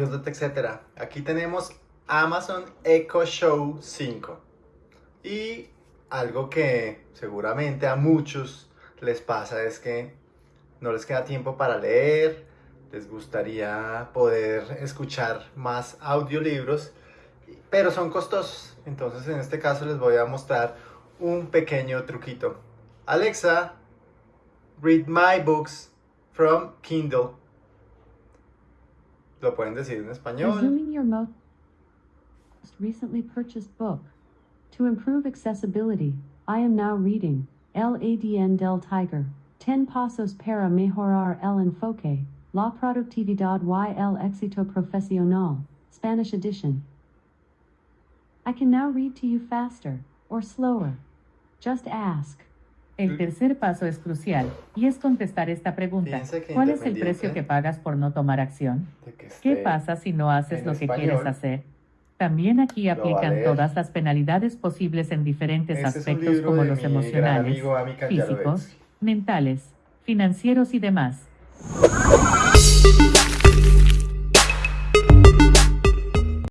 etc. Aquí tenemos Amazon Echo Show 5. Y algo que seguramente a muchos les pasa es que no les queda tiempo para leer, les gustaría poder escuchar más audiolibros, pero son costosos. Entonces en este caso les voy a mostrar un pequeño truquito. Alexa, read my books from Kindle. Lo pueden decir en español. Resuming your most recently purchased book. To improve accessibility, I am now reading LADN del Tiger. 10 pasos para mejorar el enfoque, la productividad y el éxito profesional, Spanish edition. I can now read to you faster, or slower. Just ask. El tercer paso es crucial, y es contestar esta pregunta. ¿Cuál es el precio que pagas por no tomar acción? ¿Qué pasa si no haces lo que español. quieres hacer? También aquí aplican todas las penalidades posibles en diferentes Este aspectos como los emocionales, amigo físicos, mentales, financieros y demás.